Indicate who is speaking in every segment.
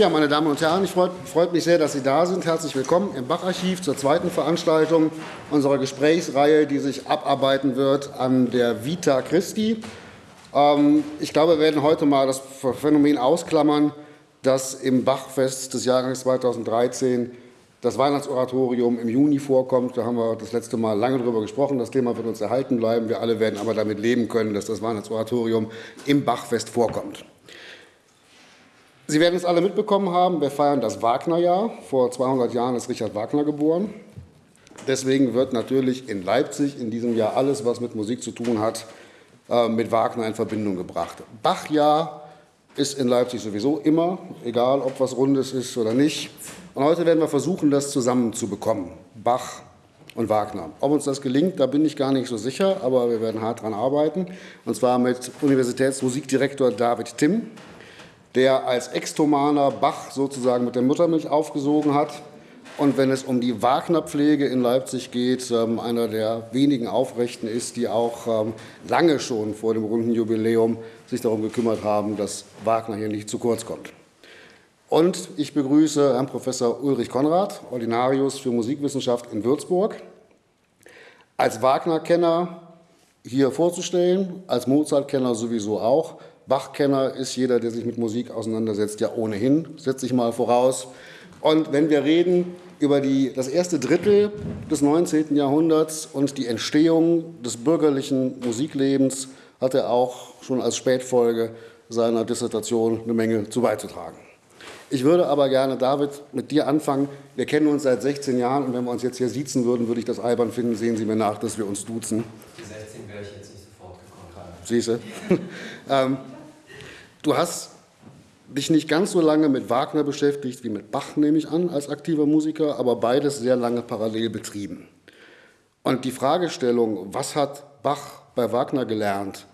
Speaker 1: Ja, meine Damen und Herren, ich freut, freut mich sehr, dass Sie da sind. Herzlich willkommen im Bacharchiv zur zweiten Veranstaltung unserer Gesprächsreihe, die sich abarbeiten wird an der Vita Christi. Ähm, ich glaube, wir werden heute mal das Phänomen ausklammern, dass im Bachfest des Jahrgangs 2013 das Weihnachtsoratorium im Juni vorkommt. Da haben wir das letzte Mal lange darüber gesprochen. Das Thema wird uns erhalten bleiben. Wir alle werden aber damit leben können, dass das Weihnachtsoratorium im Bachfest vorkommt. Sie werden es alle mitbekommen haben, wir feiern das Wagnerjahr. Vor 200 Jahren ist Richard Wagner geboren. Deswegen wird natürlich in Leipzig in diesem Jahr alles, was mit Musik zu tun hat, äh, mit Wagner in Verbindung gebracht. Bachjahr ist in Leipzig sowieso immer, egal ob was Rundes ist oder nicht. Und heute werden wir versuchen, das zusammenzubekommen, Bach und Wagner. Ob uns das gelingt, da bin ich gar nicht so sicher, aber wir werden hart daran arbeiten. Und zwar mit Universitätsmusikdirektor David Timm, der als Extomaner Bach sozusagen mit der Muttermilch aufgesogen hat. Und wenn es um die Wagner-Pflege in Leipzig geht, ähm, einer der wenigen Aufrechten ist, die auch ähm, lange schon vor dem runden Jubiläum sich darum gekümmert haben, dass Wagner hier nicht zu kurz kommt. Und ich begrüße Herrn Professor Ulrich Konrad, Ordinarius für Musikwissenschaft in Würzburg, als Wagner-Kenner hier vorzustellen, als Mozart-Kenner sowieso auch. Bach-Kenner ist jeder, der sich mit Musik auseinandersetzt, ja ohnehin, setze ich mal voraus. Und wenn wir reden über die, das erste Drittel des 19. Jahrhunderts und die Entstehung des bürgerlichen Musiklebens, hat er auch schon als Spätfolge seiner Dissertation eine Menge zu beizutragen. Ich würde aber gerne, David, mit dir anfangen. Wir kennen uns seit 16 Jahren und wenn wir uns jetzt hier siezen würden, würde ich das albern finden. Sehen Sie mir nach, dass wir uns duzen.
Speaker 2: Die 16 wäre ich jetzt nicht sofort gekommen.
Speaker 1: Siehst du? ähm, du hast dich nicht ganz so lange mit Wagner beschäftigt wie mit Bach, nehme ich an, als aktiver Musiker, aber beides sehr lange parallel betrieben. Und die Fragestellung, was hat Bach bei Wagner gelernt,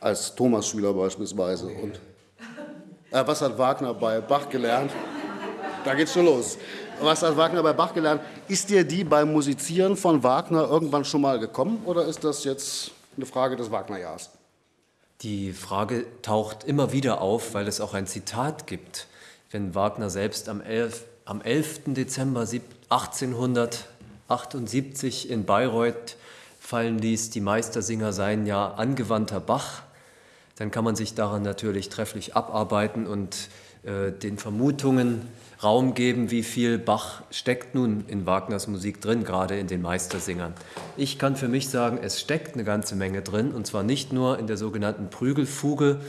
Speaker 1: als Thomas-Schüler beispielsweise, und äh, was hat Wagner bei Bach gelernt? Da geht's schon los. Was hat Wagner bei Bach gelernt? Ist dir die beim Musizieren von Wagner irgendwann schon mal gekommen oder ist das jetzt eine Frage des Wagnerjahrs?
Speaker 2: Die Frage taucht immer wieder auf, weil es auch ein Zitat gibt, wenn Wagner selbst am 11, am 11. Dezember 1878 in Bayreuth fallen ließ, die Meistersinger seien ja angewandter Bach dann kann man sich daran natürlich trefflich abarbeiten und äh, den Vermutungen Raum geben, wie viel Bach steckt nun in Wagners Musik drin, gerade in den Meistersingern. Ich kann für mich sagen, es steckt eine ganze Menge drin, und zwar nicht nur in der sogenannten Prügelfuge,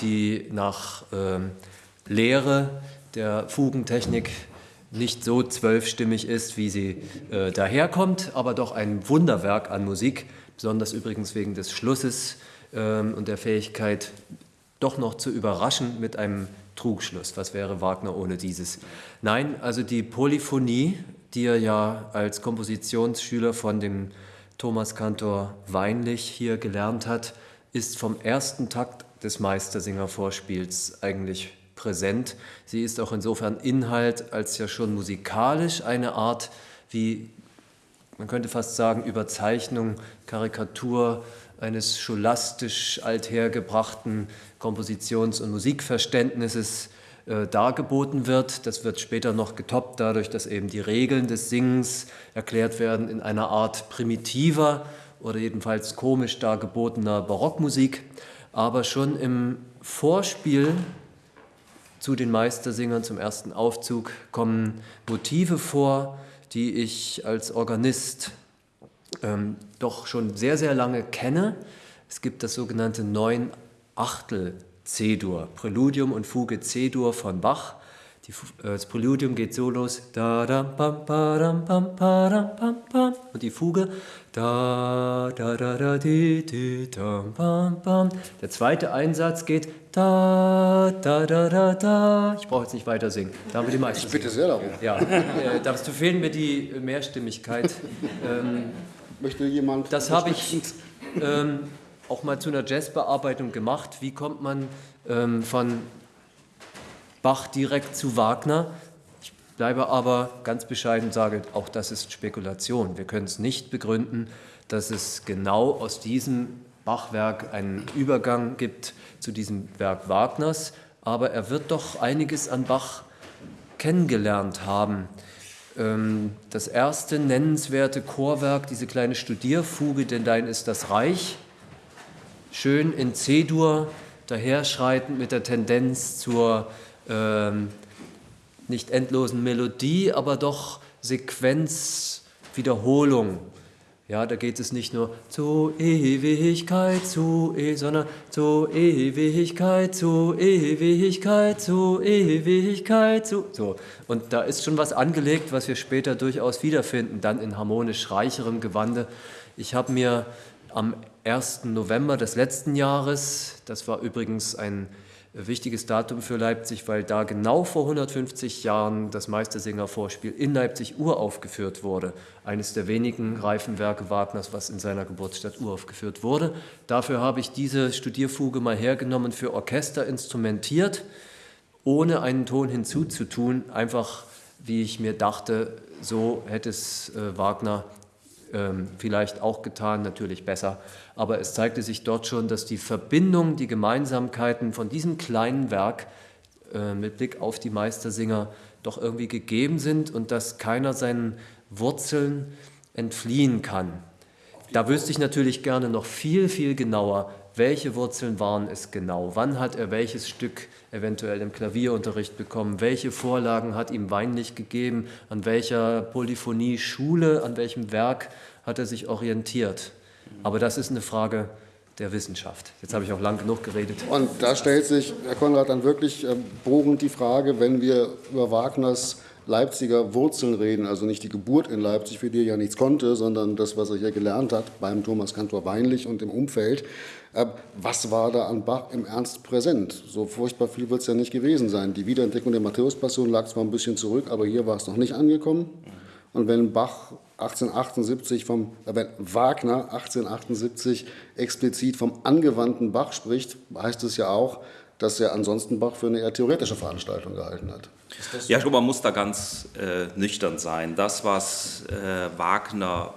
Speaker 2: die nach äh, Lehre der Fugentechnik nicht so zwölfstimmig ist, wie sie äh, daherkommt, aber doch ein Wunderwerk an Musik, besonders übrigens wegen des Schlusses ähm, und der Fähigkeit, doch noch zu überraschen mit einem Trugschluss. Was wäre Wagner ohne dieses? Nein, also die Polyphonie, die er ja als Kompositionsschüler von dem Thomas Kantor Weinlich hier gelernt hat, ist vom ersten Takt des Meistersinger-Vorspiels eigentlich präsent. Sie ist auch insofern Inhalt als ja schon musikalisch eine Art wie, man könnte fast sagen, Überzeichnung, Karikatur, eines scholastisch althergebrachten Kompositions- und Musikverständnisses äh, dargeboten wird. Das wird später noch getoppt dadurch, dass eben die Regeln des Singens erklärt werden in einer Art primitiver oder jedenfalls komisch dargebotener Barockmusik. Aber schon im Vorspiel zu den Meistersingern zum ersten Aufzug kommen Motive vor, die ich als Organist ähm, doch schon sehr, sehr lange kenne. Es gibt das sogenannte neun Achtel C-Dur, Präludium und Fuge C-Dur von Bach. Die, äh, das Präludium geht so los, da, da, und die Fuge, da, da, da, da, di, di, da, bam, bam. Der zweite Einsatz geht, da, da, da, da, da. Ich brauche jetzt nicht weiter singen. Da haben wir die meisten.
Speaker 1: Ich bitte sehr darum.
Speaker 2: Ja, äh, dazu fehlen mir die Mehrstimmigkeit. ähm,
Speaker 1: Möchte jemand?
Speaker 2: Das habe ich ähm, auch mal zu einer Jazzbearbeitung gemacht. Wie kommt man ähm, von Bach direkt zu Wagner? Ich bleibe aber ganz bescheiden und sage, auch das ist Spekulation. Wir können es nicht begründen, dass es genau aus diesem Bachwerk einen Übergang gibt zu diesem Werk Wagners. Aber er wird doch einiges an Bach kennengelernt haben. Ähm, das erste nennenswerte Chorwerk, diese kleine Studierfuge, denn dein ist das Reich, schön in C-Dur, daherschreitend mit der Tendenz zur ähm, nicht endlosen Melodie, aber doch Sequenzwiederholung. Ja, da geht es nicht nur zu Ewigkeit, zu e, sondern zu Ewigkeit, zu Ewigkeit, zu Ewigkeit, zu so. Und da ist schon was angelegt, was wir später durchaus wiederfinden, dann in harmonisch reicherem Gewande. Ich habe mir am 1. November des letzten Jahres, das war übrigens ein wichtiges Datum für Leipzig, weil da genau vor 150 Jahren das Meistersinger-Vorspiel in Leipzig uraufgeführt wurde. Eines der wenigen reifen Werke Wagners, was in seiner Geburtsstadt uraufgeführt wurde. Dafür habe ich diese Studierfuge mal hergenommen, für Orchester instrumentiert, ohne einen Ton hinzuzutun, einfach wie ich mir dachte, so hätte es äh, Wagner vielleicht auch getan, natürlich besser. Aber es zeigte sich dort schon, dass die Verbindung, die Gemeinsamkeiten von diesem kleinen Werk äh, mit Blick auf die Meistersinger doch irgendwie gegeben sind und dass keiner seinen Wurzeln entfliehen kann. Da wüsste ich natürlich gerne noch viel, viel genauer, welche Wurzeln waren es genau? Wann hat er welches Stück eventuell im Klavierunterricht bekommen? Welche Vorlagen hat ihm Weinlich gegeben? An welcher Polyphonie-Schule, an welchem Werk hat er sich orientiert? Aber das ist eine Frage der Wissenschaft. Jetzt habe ich auch lang genug geredet.
Speaker 1: Und da stellt sich, Herr Konrad, dann wirklich äh, bohrend die Frage, wenn wir über Wagners Leipziger Wurzeln reden, also nicht die Geburt in Leipzig, für die er ja nichts konnte, sondern das, was er hier gelernt hat beim Thomas Kantor Weinlich und im Umfeld. Äh, was war da an Bach im Ernst präsent? So furchtbar viel wird es ja nicht gewesen sein. Die Wiederentdeckung der Matthäus-Passion lag zwar ein bisschen zurück, aber hier war es noch nicht angekommen. Und wenn Bach 1878 vom, äh, wenn Wagner 1878 explizit vom angewandten Bach spricht, heißt es ja auch, dass er ansonsten Bach für eine eher theoretische Veranstaltung gehalten hat.
Speaker 3: Ja, ich glaube, man muss da ganz äh, nüchtern sein. Das, was äh, Wagner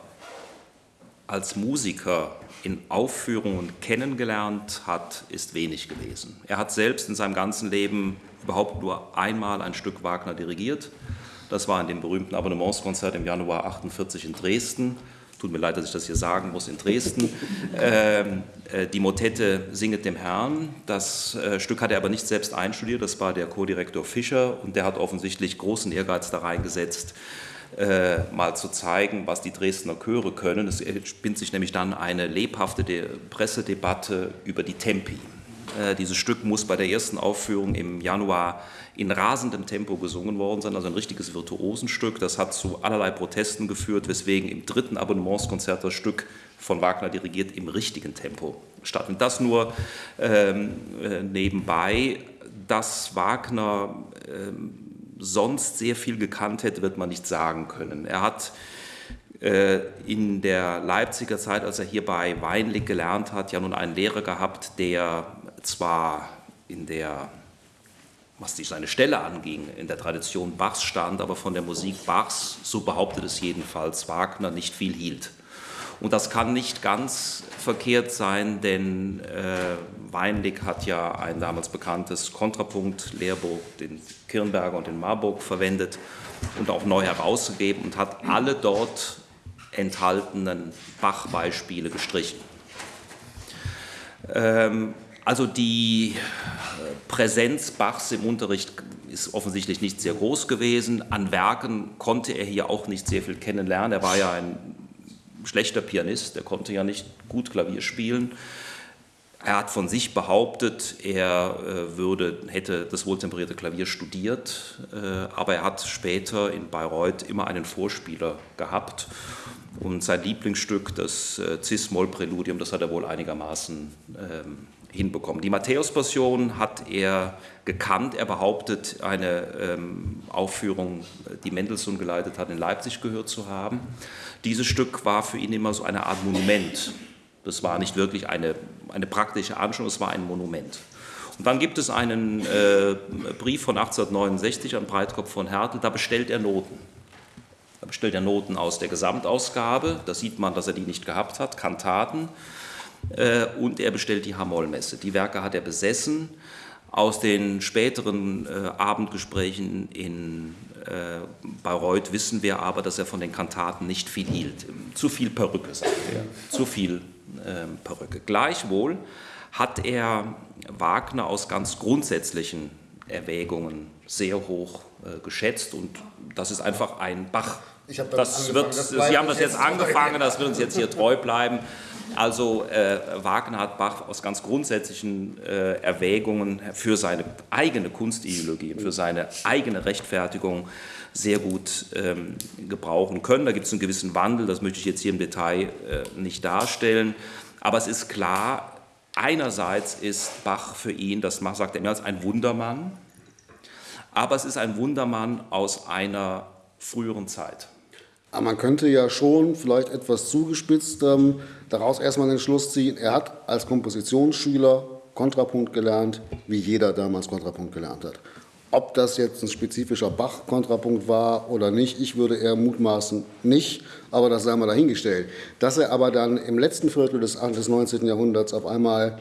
Speaker 3: als Musiker in Aufführungen kennengelernt hat, ist wenig gewesen. Er hat selbst in seinem ganzen Leben überhaupt nur einmal ein Stück Wagner dirigiert. Das war in dem berühmten Abonnementskonzert im Januar 48 in Dresden. Tut mir leid, dass ich das hier sagen muss, in Dresden. Ähm, äh, die Motette Singet dem Herrn. Das äh, Stück hat er aber nicht selbst einstudiert, das war der Co-Direktor Fischer und der hat offensichtlich großen Ehrgeiz da reingesetzt, äh, mal zu zeigen, was die Dresdner Chöre können. Es spinnt sich nämlich dann eine lebhafte Pressedebatte über die Tempi. Äh, dieses Stück muss bei der ersten Aufführung im Januar in rasendem Tempo gesungen worden sein, also ein richtiges Virtuosenstück. Das hat zu allerlei Protesten geführt, weswegen im dritten Abonnementskonzert das Stück von Wagner dirigiert im richtigen Tempo stattfindet. Das nur ähm, äh, nebenbei, dass Wagner ähm, sonst sehr viel gekannt hätte, wird man nicht sagen können. Er hat äh, in der Leipziger Zeit, als er hier bei Weinlig gelernt hat, ja nun einen Lehrer gehabt, der zwar in der, was die seine Stelle anging, in der Tradition Bachs stand, aber von der Musik Bachs, so behauptet es jedenfalls Wagner, nicht viel hielt. Und das kann nicht ganz verkehrt sein, denn äh, Weinlig hat ja ein damals bekanntes Kontrapunkt-Lehrbuch, den Kirnberger und den Marburg, verwendet und auch neu herausgegeben und hat alle dort enthaltenen Bach-Beispiele gestrichen. Ähm, also die äh, Präsenz Bachs im Unterricht ist offensichtlich nicht sehr groß gewesen. An Werken konnte er hier auch nicht sehr viel kennenlernen. Er war ja ein schlechter Pianist, er konnte ja nicht gut Klavier spielen. Er hat von sich behauptet, er äh, würde, hätte das wohltemperierte Klavier studiert, äh, aber er hat später in Bayreuth immer einen Vorspieler gehabt. Und sein Lieblingsstück, das Cis-Moll-Präludium, das hat er wohl einigermaßen ähm, hinbekommen. Die Matthäus-Passion hat er gekannt. Er behauptet, eine ähm, Aufführung, die Mendelssohn geleitet hat, in Leipzig gehört zu haben. Dieses Stück war für ihn immer so eine Art Monument. Das war nicht wirklich eine, eine praktische Anschauung, es war ein Monument. Und dann gibt es einen äh, Brief von 1869 an Breitkopf von Hertel, da bestellt er Noten. Da bestellt er Noten aus der Gesamtausgabe, da sieht man, dass er die nicht gehabt hat, Kantaten. Äh, und er bestellt die Hamollmesse. Die Werke hat er besessen, Aus den späteren äh, Abendgesprächen in äh, Bayreuth wissen wir aber, dass er von den Kantaten nicht viel hielt. Zu viel Perücke, sagt er. Zu viel Perücke. Gleichwohl hat er Wagner aus ganz grundsätzlichen Erwägungen sehr hoch äh, geschätzt und das ist einfach ein Bach. das wird, das Sie haben das jetzt angefangen, das wird uns jetzt hier treu bleiben. Also äh, Wagner hat Bach aus ganz grundsätzlichen äh, Erwägungen für seine eigene Kunstideologie und für seine eigene Rechtfertigung sehr gut ähm, gebrauchen können. Da gibt es einen gewissen Wandel, das möchte ich jetzt hier im Detail äh, nicht darstellen. Aber es ist klar, einerseits ist Bach für ihn, das sagt er mehr als ein Wundermann, aber es ist ein Wundermann aus einer früheren Zeit.
Speaker 1: Aber man könnte ja schon vielleicht etwas zugespitzt ähm, daraus erstmal den Schluss ziehen, er hat als Kompositionsschüler Kontrapunkt gelernt, wie jeder damals Kontrapunkt gelernt hat. Ob das jetzt ein spezifischer Bach-Kontrapunkt war oder nicht, ich würde eher mutmaßen nicht, aber das sei mal dahingestellt. Dass er aber dann im letzten Viertel des, des 19. Jahrhunderts auf einmal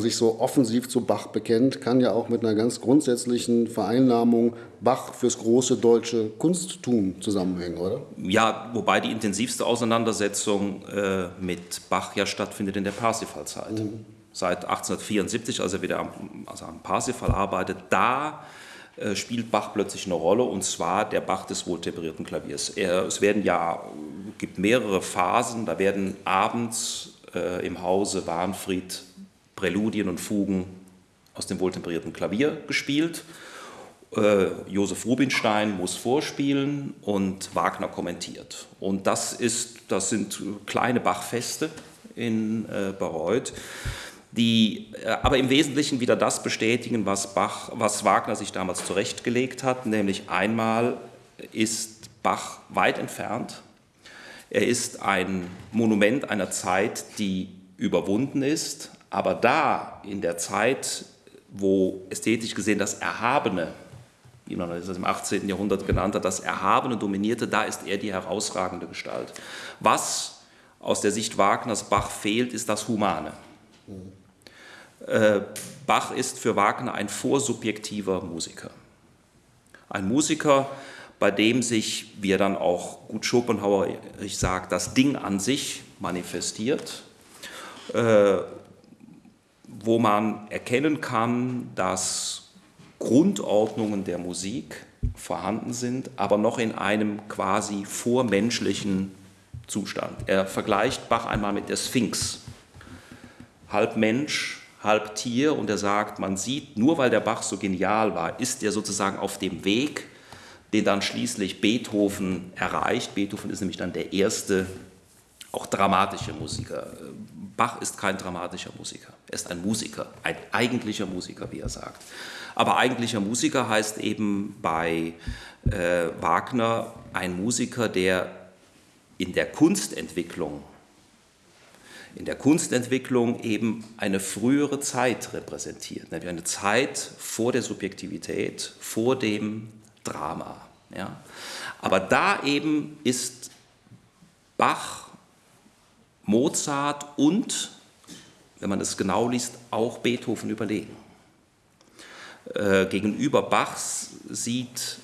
Speaker 1: sich so offensiv zu Bach bekennt, kann ja auch mit einer ganz grundsätzlichen Vereinnahmung Bach fürs große deutsche Kunsttum zusammenhängen, oder?
Speaker 3: Ja, wobei die intensivste Auseinandersetzung äh, mit Bach ja stattfindet in der Parsifal-Zeit. Mhm. Seit 1874, als er wieder am, also am Parsifal arbeitet, da äh, spielt Bach plötzlich eine Rolle und zwar der Bach des wohltemperierten Klaviers. Er, es werden ja, gibt mehrere Phasen, da werden abends äh, im Hause Warnfried Präludien und Fugen aus dem wohltemperierten Klavier gespielt. Äh, Josef Rubinstein muss vorspielen und Wagner kommentiert. Und das, ist, das sind kleine Bachfeste in äh, Bayreuth die äh, aber im Wesentlichen wieder das bestätigen, was, Bach, was Wagner sich damals zurechtgelegt hat, nämlich einmal ist Bach weit entfernt. Er ist ein Monument einer Zeit, die überwunden ist, aber da in der Zeit, wo ästhetisch gesehen das Erhabene, wie man das im 18. Jahrhundert genannt hat, das Erhabene dominierte, da ist er die herausragende Gestalt. Was aus der Sicht Wagners Bach fehlt, ist das Humane. Äh, Bach ist für Wagner ein vorsubjektiver Musiker. Ein Musiker, bei dem sich, wie er dann auch gut Schopenhauer sagt, das Ding an sich manifestiert, äh, wo man erkennen kann, dass Grundordnungen der Musik vorhanden sind, aber noch in einem quasi vormenschlichen Zustand. Er vergleicht Bach einmal mit der Sphinx. Halb Mensch, halb Tier und er sagt, man sieht, nur weil der Bach so genial war, ist er sozusagen auf dem Weg, den dann schließlich Beethoven erreicht. Beethoven ist nämlich dann der erste auch dramatische Musiker. Bach ist kein dramatischer Musiker, er ist ein Musiker, ein eigentlicher Musiker, wie er sagt. Aber eigentlicher Musiker heißt eben bei äh, Wagner ein Musiker, der in der Kunstentwicklung in der Kunstentwicklung eben eine frühere Zeit repräsentiert, nämlich eine Zeit vor der Subjektivität, vor dem Drama. Ja. Aber da eben ist Bach, Mozart und, wenn man es genau liest, auch Beethoven überlegen. Äh, gegenüber Bachs sieht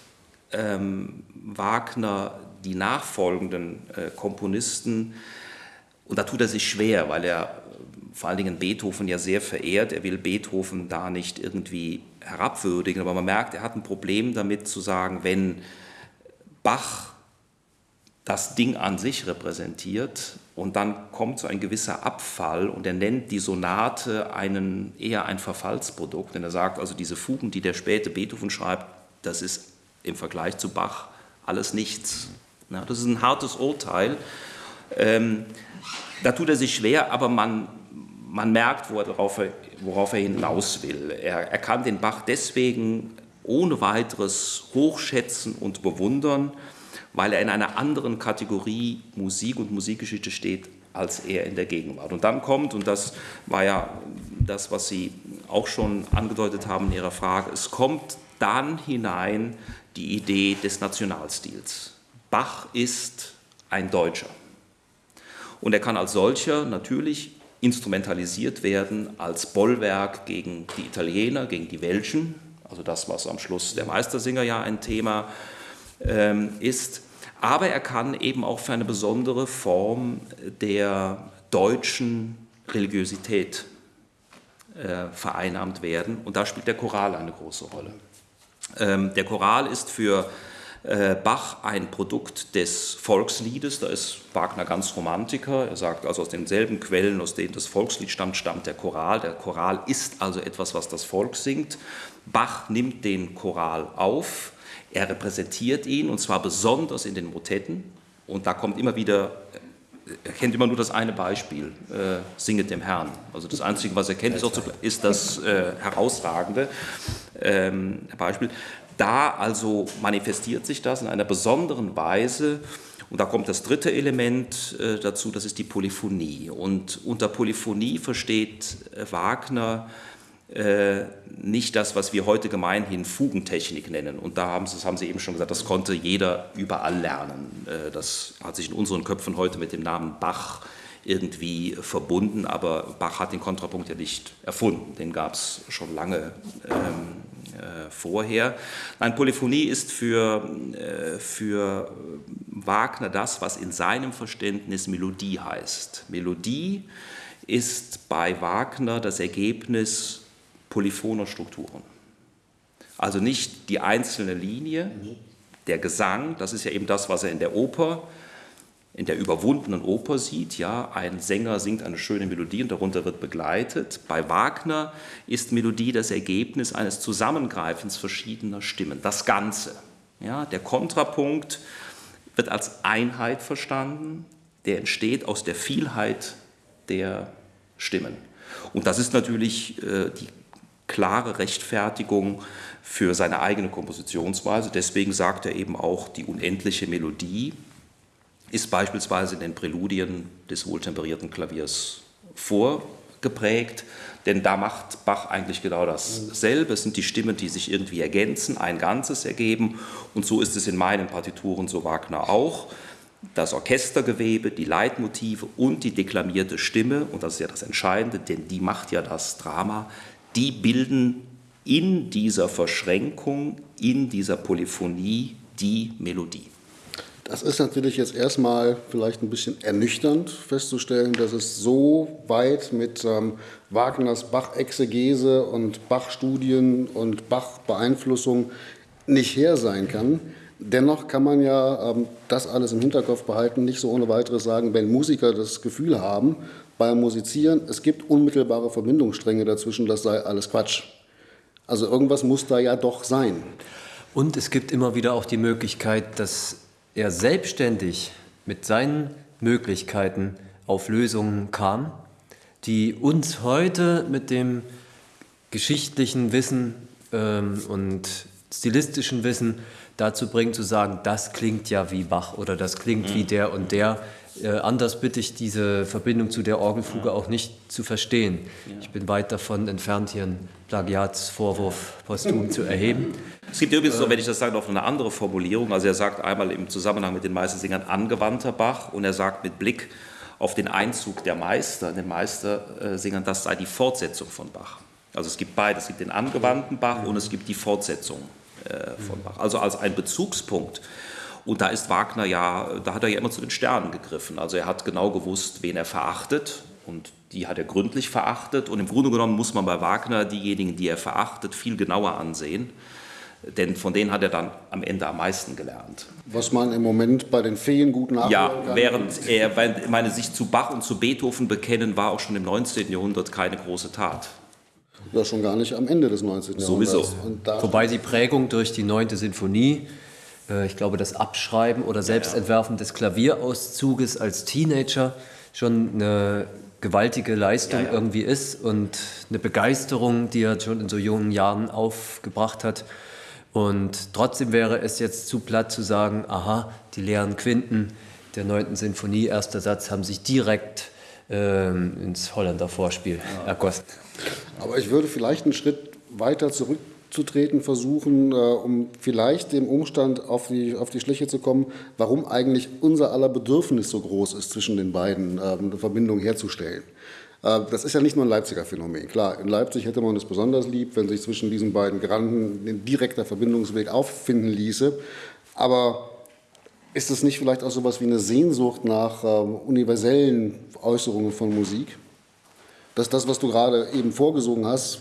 Speaker 3: ähm, Wagner die nachfolgenden äh, Komponisten und da tut er sich schwer, weil er äh, vor allen Dingen Beethoven ja sehr verehrt. Er will Beethoven da nicht irgendwie herabwürdigen, aber man merkt, er hat ein Problem damit zu sagen, wenn Bach das Ding an sich repräsentiert und dann kommt so ein gewisser Abfall und er nennt die Sonate einen, eher ein Verfallsprodukt, denn er sagt also, diese Fugen, die der späte Beethoven schreibt, das ist im Vergleich zu Bach alles nichts. Ja, das ist ein hartes Urteil. Ähm, da tut er sich schwer, aber man, man merkt, worauf er, worauf er hinaus will. Er, er kann den Bach deswegen ohne weiteres hochschätzen und bewundern, weil er in einer anderen Kategorie Musik und Musikgeschichte steht, als er in der Gegenwart. Und dann kommt, und das war ja das, was Sie auch schon angedeutet haben in Ihrer Frage, es kommt dann hinein die Idee des Nationalstils. Bach ist ein Deutscher. Und er kann als solcher natürlich instrumentalisiert werden als Bollwerk gegen die Italiener, gegen die Welschen, also das, was am Schluss der Meistersinger ja ein Thema ist. Aber er kann eben auch für eine besondere Form der deutschen Religiosität äh, vereinnahmt werden. Und da spielt der Choral eine große Rolle. Ähm, der Choral ist für äh, Bach ein Produkt des Volksliedes, da ist Wagner ganz Romantiker. Er sagt also aus denselben Quellen, aus denen das Volkslied stammt, stammt der Choral. Der Choral ist also etwas, was das Volk singt. Bach nimmt den Choral auf, er repräsentiert ihn und zwar besonders in den Motetten. Und da kommt immer wieder, er kennt immer nur das eine Beispiel, äh, singet dem Herrn. Also das Einzige, was er kennt, ist, zu, ist das äh, herausragende ähm, Beispiel. Da also manifestiert sich das in einer besonderen Weise. Und da kommt das dritte Element äh, dazu, das ist die Polyphonie. Und unter Polyphonie versteht äh, Wagner nicht das, was wir heute gemeinhin Fugentechnik nennen. Und da haben Sie, das haben Sie eben schon gesagt, das konnte jeder überall lernen. Äh, das hat sich in unseren Köpfen heute mit dem Namen Bach irgendwie verbunden, aber Bach hat den Kontrapunkt ja nicht erfunden, den gab es schon lange ähm, äh, vorher. Nein, Polyphonie ist für, äh, für Wagner das, was in seinem Verständnis Melodie heißt. Melodie ist bei Wagner das Ergebnis polyphoner Strukturen. Also nicht die einzelne Linie, der Gesang, das ist ja eben das, was er in der Oper, in der überwundenen Oper sieht. Ja, ein Sänger singt eine schöne Melodie und darunter wird begleitet. Bei Wagner ist Melodie das Ergebnis eines Zusammengreifens verschiedener Stimmen, das Ganze. Ja, der Kontrapunkt wird als Einheit verstanden, der entsteht aus der Vielheit der Stimmen. Und das ist natürlich äh, die klare Rechtfertigung für seine eigene Kompositionsweise. Deswegen sagt er eben auch, die unendliche Melodie ist beispielsweise in den Präludien des wohltemperierten Klaviers vorgeprägt, denn da macht Bach eigentlich genau dasselbe. Es sind die Stimmen, die sich irgendwie ergänzen, ein Ganzes ergeben und so ist es in meinen Partituren, so Wagner auch. Das Orchestergewebe, die Leitmotive und die deklamierte Stimme, und das ist ja das Entscheidende, denn die macht ja das Drama, die bilden in dieser Verschränkung, in dieser Polyphonie die Melodie.
Speaker 1: Das ist natürlich jetzt erstmal vielleicht ein bisschen ernüchternd festzustellen, dass es so weit mit ähm, Wagners Bach-Exegese und Bach-Studien und Bach-Beeinflussung nicht her sein kann. Dennoch kann man ja ähm, das alles im Hinterkopf behalten, nicht so ohne weiteres sagen, wenn Musiker das Gefühl haben, beim Musizieren, es gibt unmittelbare Verbindungsstränge dazwischen, das sei alles Quatsch. Also irgendwas muss da ja doch sein.
Speaker 2: Und es gibt immer wieder auch die Möglichkeit, dass er selbstständig mit seinen Möglichkeiten auf Lösungen kam, die uns heute mit dem geschichtlichen Wissen ähm, und stilistischen Wissen dazu bringen zu sagen, das klingt ja wie Bach oder das klingt wie der und der. Äh, anders bitte ich diese Verbindung zu der Orgelfuge auch nicht zu verstehen. Ich bin weit davon entfernt, hier einen Plagiatsvorwurf posthum zu erheben.
Speaker 3: Es gibt übrigens, so, wenn ich das sage, noch eine andere Formulierung. Also er sagt einmal im Zusammenhang mit den Meistersingern angewandter Bach und er sagt mit Blick auf den Einzug der Meister, den Meistersingern, das sei die Fortsetzung von Bach. Also es gibt beides, es gibt den angewandten Bach und es gibt die Fortsetzung äh, von Bach. Also als ein Bezugspunkt und da ist Wagner ja, da hat er ja immer zu den Sternen gegriffen. Also er hat genau gewusst, wen er verachtet und die hat er gründlich verachtet. Und im Grunde genommen muss man bei Wagner diejenigen, die er verachtet, viel genauer ansehen. Denn von denen hat er dann am Ende am meisten gelernt.
Speaker 1: Was man im Moment bei den Feen gut nachhören
Speaker 3: ja, kann. Ja, während er, meine, sich zu Bach und zu Beethoven bekennen, war auch schon im 19. Jahrhundert keine große Tat.
Speaker 1: Das schon gar nicht am Ende des 19.
Speaker 2: Jahrhunderts. Sowieso. Wobei die Prägung durch die 9. Sinfonie ich glaube, das Abschreiben oder Selbstentwerfen des Klavierauszuges als Teenager schon eine gewaltige Leistung ja, ja. irgendwie ist und eine Begeisterung, die er schon in so jungen Jahren aufgebracht hat. Und trotzdem wäre es jetzt zu platt zu sagen, aha, die leeren Quinten der 9. Sinfonie, erster Satz, haben sich direkt ähm, ins Holländer Vorspiel ja. ergossen.
Speaker 1: Aber ich würde vielleicht einen Schritt weiter zurück zu treten versuchen, äh, um vielleicht dem Umstand auf die, auf die Schliche zu kommen, warum eigentlich unser aller Bedürfnis so groß ist, zwischen den beiden äh, eine Verbindung herzustellen. Äh, das ist ja nicht nur ein Leipziger Phänomen. Klar, in Leipzig hätte man es besonders lieb, wenn sich zwischen diesen beiden Granden ein direkter Verbindungsweg auffinden ließe. Aber ist es nicht vielleicht auch so etwas wie eine Sehnsucht nach ähm, universellen Äußerungen von Musik? Dass das, was du gerade eben vorgesungen hast,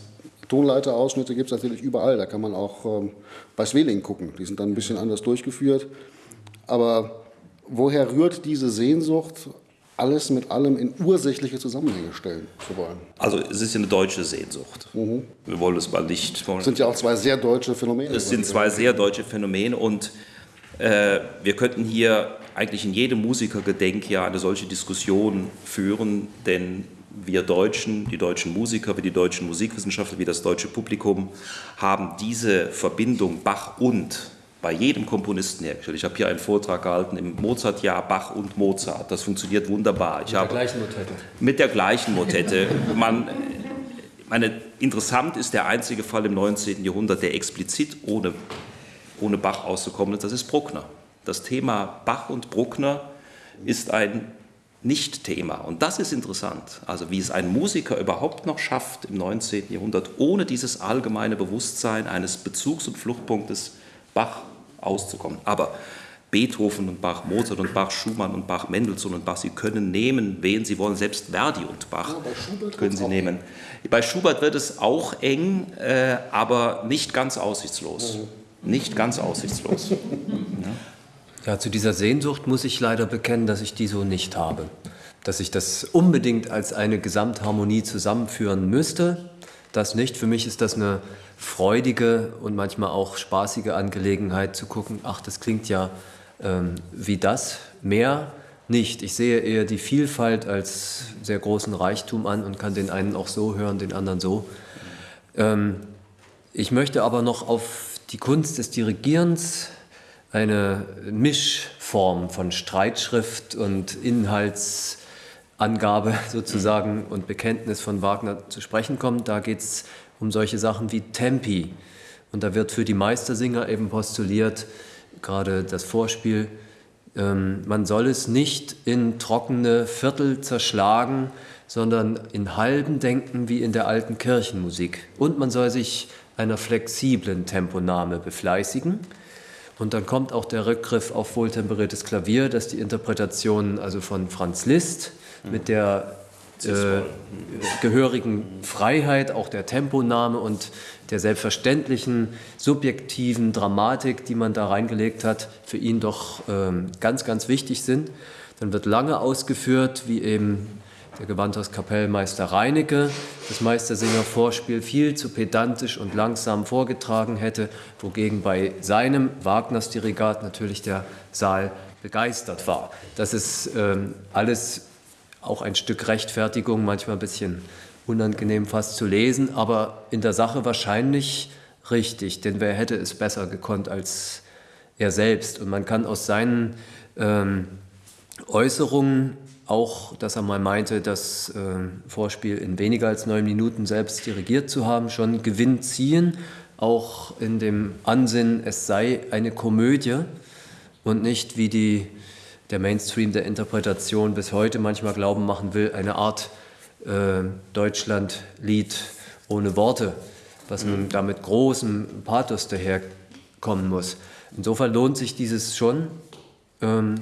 Speaker 1: Tonleiterausschnitte gibt es natürlich überall. Da kann man auch ähm, bei Sveling gucken. Die sind dann ein bisschen anders durchgeführt. Aber woher rührt diese Sehnsucht, alles mit allem in ursächliche Zusammenhänge stellen zu wollen?
Speaker 3: Also es ist eine deutsche Sehnsucht. Mhm. Wir wollen es mal nicht.
Speaker 1: Es sind ja auch zwei sehr deutsche Phänomene.
Speaker 3: Es sind zwei sehr deutsche Phänomene und äh, wir könnten hier eigentlich in jedem Musikergedenkjahr eine solche Diskussion führen, denn wir Deutschen, die deutschen Musiker, wie die deutschen Musikwissenschaftler, wie das deutsche Publikum haben diese Verbindung Bach und bei jedem Komponisten hergestellt. Ich habe hier einen Vortrag gehalten im Mozartjahr Bach und Mozart. Das funktioniert wunderbar. Ich
Speaker 2: mit der gleichen Motette.
Speaker 3: Mit der gleichen Motette. Man, meine, interessant ist der einzige Fall im 19. Jahrhundert, der explizit ohne, ohne Bach auszukommen ist, das ist Bruckner. Das Thema Bach und Bruckner ist ein nicht-Thema. Und das ist interessant. Also wie es ein Musiker überhaupt noch schafft im 19. Jahrhundert, ohne dieses allgemeine Bewusstsein eines Bezugs- und Fluchtpunktes Bach auszukommen. Aber Beethoven und Bach, Mozart und Bach, Schumann und Bach, Mendelssohn und Bach, sie können nehmen, wen sie wollen, selbst Verdi und Bach ja, können sie nehmen. Bei Schubert wird es auch eng, äh, aber nicht ganz aussichtslos. Mhm. Nicht ganz aussichtslos. ja.
Speaker 2: Ja, zu dieser Sehnsucht muss ich leider bekennen, dass ich die so nicht habe. Dass ich das unbedingt als eine Gesamtharmonie zusammenführen müsste, das nicht. Für mich ist das eine freudige und manchmal auch spaßige Angelegenheit zu gucken, ach, das klingt ja ähm, wie das, mehr nicht. Ich sehe eher die Vielfalt als sehr großen Reichtum an und kann den einen auch so hören, den anderen so. Ähm, ich möchte aber noch auf die Kunst des Dirigierens eine Mischform von Streitschrift und Inhaltsangabe sozusagen und Bekenntnis von Wagner zu sprechen kommen. Da geht es um solche Sachen wie Tempi. Und da wird für die Meistersinger eben postuliert, gerade das Vorspiel, ähm, man soll es nicht in trockene Viertel zerschlagen, sondern in halben denken wie in der alten Kirchenmusik. Und man soll sich einer flexiblen Temponahme befleißigen. Und dann kommt auch der Rückgriff auf wohltemperiertes Klavier, dass die Interpretation also von Franz Liszt mit der äh, gehörigen Freiheit, auch der Temponahme und der selbstverständlichen subjektiven Dramatik, die man da reingelegt hat, für ihn doch ähm, ganz, ganz wichtig sind. Dann wird lange ausgeführt, wie eben der Gewandhauskapellmeister Reinecke das Meistersinger-Vorspiel viel zu pedantisch und langsam vorgetragen hätte, wogegen bei seinem Wagners Dirigat natürlich der Saal begeistert war. Das ist ähm, alles auch ein Stück Rechtfertigung, manchmal ein bisschen unangenehm fast zu lesen, aber in der Sache wahrscheinlich richtig, denn wer hätte es besser gekonnt als er selbst? Und man kann aus seinen ähm, Äußerungen auch, dass er mal meinte, das äh, Vorspiel in weniger als neun Minuten selbst dirigiert zu haben, schon Gewinn ziehen, auch in dem Ansinnen, es sei eine Komödie und nicht wie die, der Mainstream der Interpretation bis heute manchmal glauben machen will, eine Art äh, Deutschlandlied ohne Worte, was nun mhm. da mit großem Pathos daherkommen muss. Insofern lohnt sich dieses schon ähm,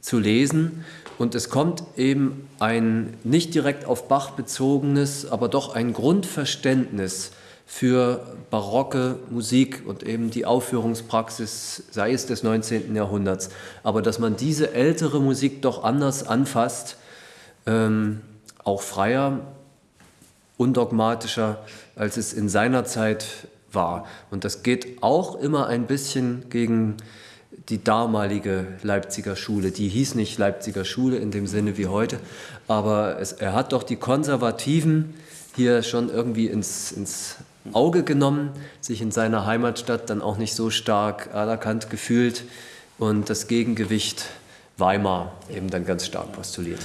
Speaker 2: zu lesen und es kommt eben ein nicht direkt auf Bach bezogenes, aber doch ein Grundverständnis für barocke Musik und eben die Aufführungspraxis, sei es des 19. Jahrhunderts. Aber dass man diese ältere Musik doch anders anfasst, ähm, auch freier, undogmatischer, als es in seiner Zeit war. Und das geht auch immer ein bisschen gegen die damalige Leipziger Schule. Die hieß nicht Leipziger Schule in dem Sinne wie heute, aber es, er hat doch die Konservativen hier schon irgendwie ins, ins Auge genommen, sich in seiner Heimatstadt dann auch nicht so stark anerkannt gefühlt und das Gegengewicht Weimar eben dann ganz stark postuliert.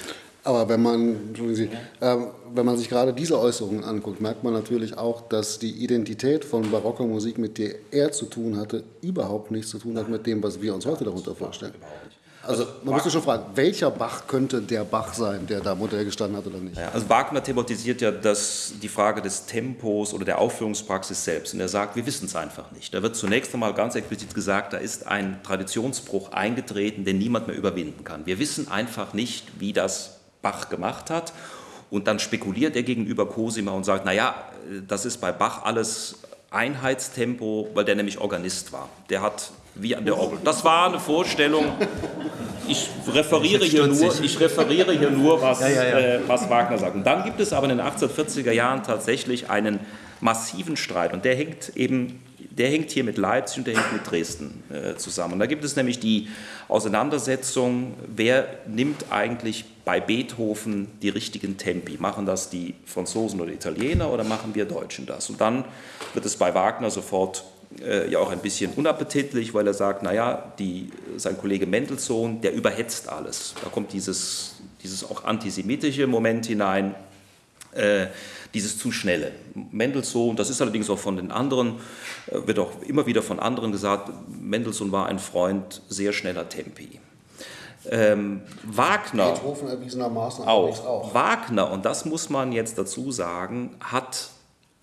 Speaker 1: Aber wenn man, Sie, äh, wenn man sich gerade diese Äußerungen anguckt, merkt man natürlich auch, dass die Identität von barocker Musik, mit der er zu tun hatte, überhaupt nichts zu tun hat mit dem, was wir uns heute darunter vorstellen. Also man müsste schon fragen, welcher Bach könnte der Bach sein, der da Modell gestanden hat oder nicht?
Speaker 3: Ja, also Wagner thematisiert ja das, die Frage des Tempos oder der Aufführungspraxis selbst. Und er sagt, wir wissen es einfach nicht. Da wird zunächst einmal ganz explizit gesagt, da ist ein Traditionsbruch eingetreten, den niemand mehr überwinden kann. Wir wissen einfach nicht, wie das Bach gemacht hat. Und dann spekuliert er gegenüber Cosima und sagt, naja, das ist bei Bach alles Einheitstempo, weil der nämlich Organist war. Der hat wie an der Orgel. Das war eine Vorstellung. Ich referiere hier nur, ich referiere hier nur was, ja, ja, ja. Äh, was Wagner sagt. Und dann gibt es aber in den 1840er Jahren tatsächlich einen massiven Streit und der hängt eben der hängt hier mit Leipzig und der hängt mit Dresden äh, zusammen. Und da gibt es nämlich die Auseinandersetzung, wer nimmt eigentlich bei Beethoven die richtigen Tempi? Machen das die Franzosen oder Italiener oder machen wir Deutschen das? Und dann wird es bei Wagner sofort äh, ja auch ein bisschen unappetitlich, weil er sagt, naja, die, sein Kollege Mendelssohn, der überhetzt alles. Da kommt dieses, dieses auch antisemitische Moment hinein, äh, dieses zu schnelle. Mendelssohn, das ist allerdings auch von den anderen, äh, wird auch immer wieder von anderen gesagt, Mendelssohn war ein Freund sehr schneller Tempi. Ähm, Wagner
Speaker 1: Beethoven erwiesenermaßen
Speaker 3: auch. auch. Wagner, und das muss man jetzt dazu sagen, hat,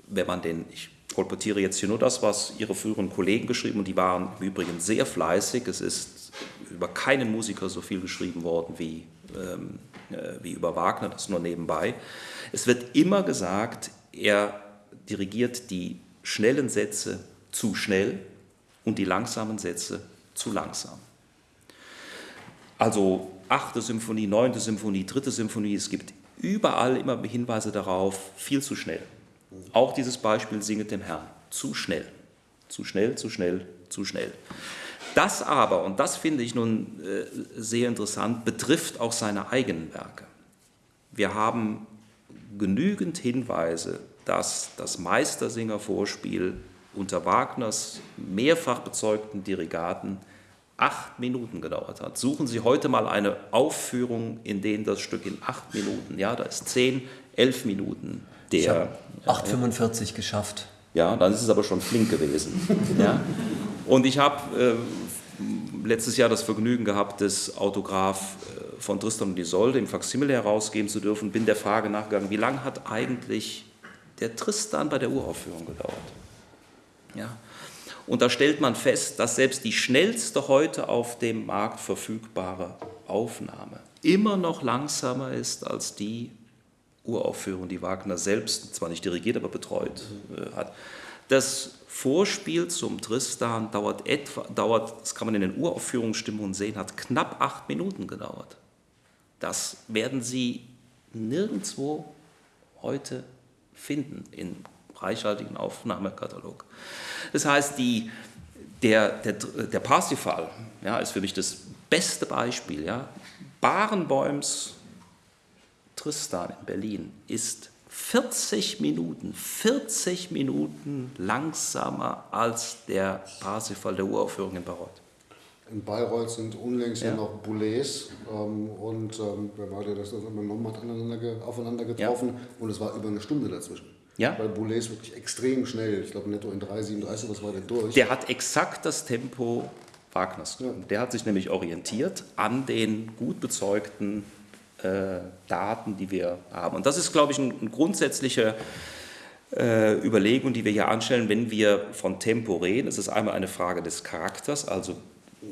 Speaker 3: wenn man den, ich kolportiere jetzt hier nur das, was Ihre früheren Kollegen geschrieben und die waren im Übrigen sehr fleißig. Es ist über keinen Musiker so viel geschrieben worden wie, ähm, äh, wie über Wagner, das nur nebenbei. Es wird immer gesagt, er dirigiert die schnellen Sätze zu schnell und die langsamen Sätze zu langsam. Also achte Symphonie, neunte Symphonie, dritte Symphonie, es gibt überall immer Hinweise darauf, viel zu schnell. Auch dieses Beispiel singet dem Herrn. Zu schnell. Zu schnell, zu schnell, zu schnell. Das aber, und das finde ich nun äh, sehr interessant, betrifft auch seine eigenen Werke. Wir haben genügend Hinweise, dass das Meistersinger-Vorspiel unter Wagners mehrfach bezeugten Dirigaten acht Minuten gedauert hat. Suchen Sie heute mal eine Aufführung, in der das Stück in acht Minuten, ja, da ist zehn, elf Minuten der.
Speaker 2: 8,45 geschafft.
Speaker 3: Ja, dann ist es aber schon flink gewesen. ja. Und ich habe äh, letztes Jahr das Vergnügen gehabt, das Autograph äh, von Tristan und Isolde im Faksimile herausgeben zu dürfen. Bin der Frage nachgegangen, wie lange hat eigentlich der Tristan bei der Uraufführung gedauert? Ja. Und da stellt man fest, dass selbst die schnellste heute auf dem Markt verfügbare Aufnahme immer noch langsamer ist als die Uraufführung, die Wagner selbst zwar nicht dirigiert, aber betreut äh, hat. Das Vorspiel zum Tristan dauert etwa, dauert, das kann man in den Uraufführungsstimmungen sehen, hat knapp acht Minuten gedauert. Das werden Sie nirgendwo heute finden im reichhaltigen Aufnahmekatalog. Das heißt, die, der, der, der Parsifal ja, ist für mich das beste Beispiel. Ja. Barenbäums Tristan in Berlin ist 40 Minuten, 40 Minuten langsamer als der Parsifal der Uraufführung in Bayreuth.
Speaker 1: In Bayreuth sind unlängst ja, noch Boulez ähm, und ähm, wer war der, das immer nochmal aufeinander getroffen ja. und es war über eine Stunde dazwischen. Ja. Weil Boulez wirklich extrem schnell, ich glaube netto in 3,37, was war der durch?
Speaker 3: Der hat exakt das Tempo Wagners. Ja. Der hat sich nämlich orientiert an den gut bezeugten äh, Daten, die wir haben. Und das ist, glaube ich, eine ein grundsätzliche äh, Überlegung, die wir hier anstellen, wenn wir von Tempo reden. Es ist einmal eine Frage des Charakters, also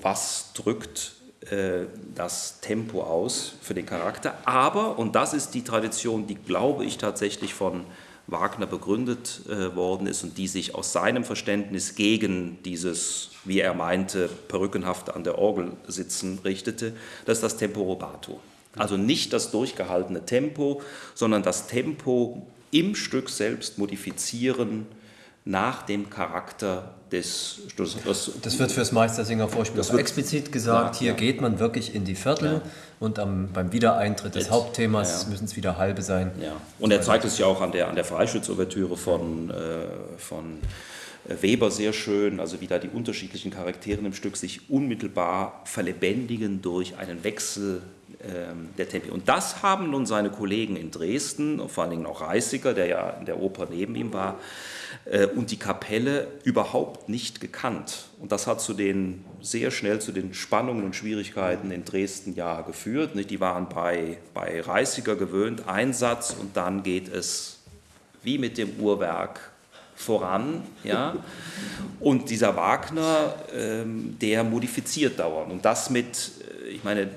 Speaker 3: was drückt äh, das Tempo aus für den Charakter. Aber, und das ist die Tradition, die, glaube ich, tatsächlich von Wagner begründet äh, worden ist und die sich aus seinem Verständnis gegen dieses, wie er meinte, perückenhaft an der Orgel sitzen richtete, das ist das Tempo Robato. Also nicht das durchgehaltene Tempo, sondern das Tempo im Stück selbst modifizieren nach dem Charakter des
Speaker 2: das, das wird fürs Meistersinger-Vorspiel auch explizit gesagt. Ja, hier ja. geht man wirklich in die Viertel ja. und am, beim Wiedereintritt des Hauptthemas müssen es wieder halbe sein.
Speaker 3: Und er zeigt es ja auch an der, an der Freischütz-Ouvertüre von, äh, von Weber sehr schön, also wie da die unterschiedlichen Charaktere im Stück sich unmittelbar verlebendigen durch einen Wechsel ähm, der Tempi. Und das haben nun seine Kollegen in Dresden, vor allen Dingen auch Reißiger, der ja in der Oper neben ihm war, äh, und die Kapelle überhaupt nicht gekannt. Und das hat zu den, sehr schnell zu den Spannungen und Schwierigkeiten in Dresden ja geführt. Die waren bei, bei Reißiger gewöhnt, Einsatz und dann geht es wie mit dem Uhrwerk voran. Ja? Und dieser Wagner, ähm, der modifiziert dauernd. Und das mit, äh, ich meine,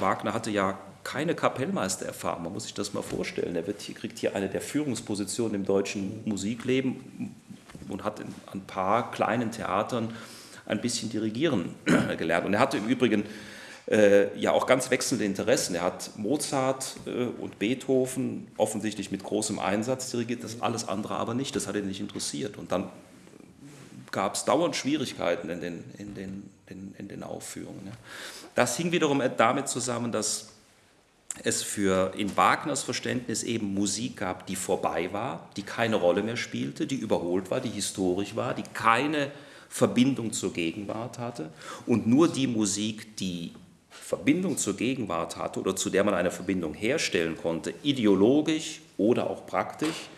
Speaker 3: Wagner hatte ja keine Kapellmeistererfahrung, man muss sich das mal vorstellen. Er wird kriegt hier eine der Führungspositionen im deutschen Musikleben und hat in ein paar kleinen Theatern ein bisschen dirigieren gelernt. Und er hatte im Übrigen äh, ja auch ganz wechselnde Interessen. Er hat Mozart äh, und Beethoven offensichtlich mit großem Einsatz dirigiert, das alles andere aber nicht, das hat ihn nicht interessiert. Und dann gab es dauernd Schwierigkeiten in den, in den, in, in den Aufführungen. Ja. Das hing wiederum damit zusammen, dass es für in Wagners Verständnis eben Musik gab, die vorbei war, die keine Rolle mehr spielte, die überholt war, die historisch war, die keine Verbindung zur Gegenwart hatte und nur die Musik, die Verbindung zur Gegenwart hatte oder zu der man eine Verbindung herstellen konnte, ideologisch oder auch praktisch,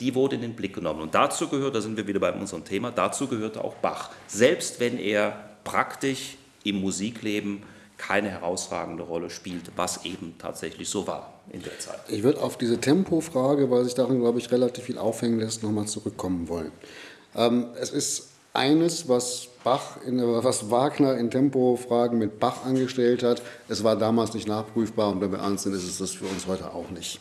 Speaker 3: die wurde in den Blick genommen. Und dazu gehört, da sind wir wieder bei unserem Thema, dazu gehörte auch Bach. Selbst wenn er praktisch im Musikleben keine herausragende Rolle spielt, was eben tatsächlich so war in der Zeit.
Speaker 1: Ich würde auf diese Tempofrage, weil sich darin, glaube ich, relativ viel aufhängen lässt, nochmal zurückkommen wollen. Ähm, es ist eines, was, Bach in, was Wagner in Tempofragen mit Bach angestellt hat. Es war damals nicht nachprüfbar und wenn wir ernst sind, ist es das für uns heute auch nicht.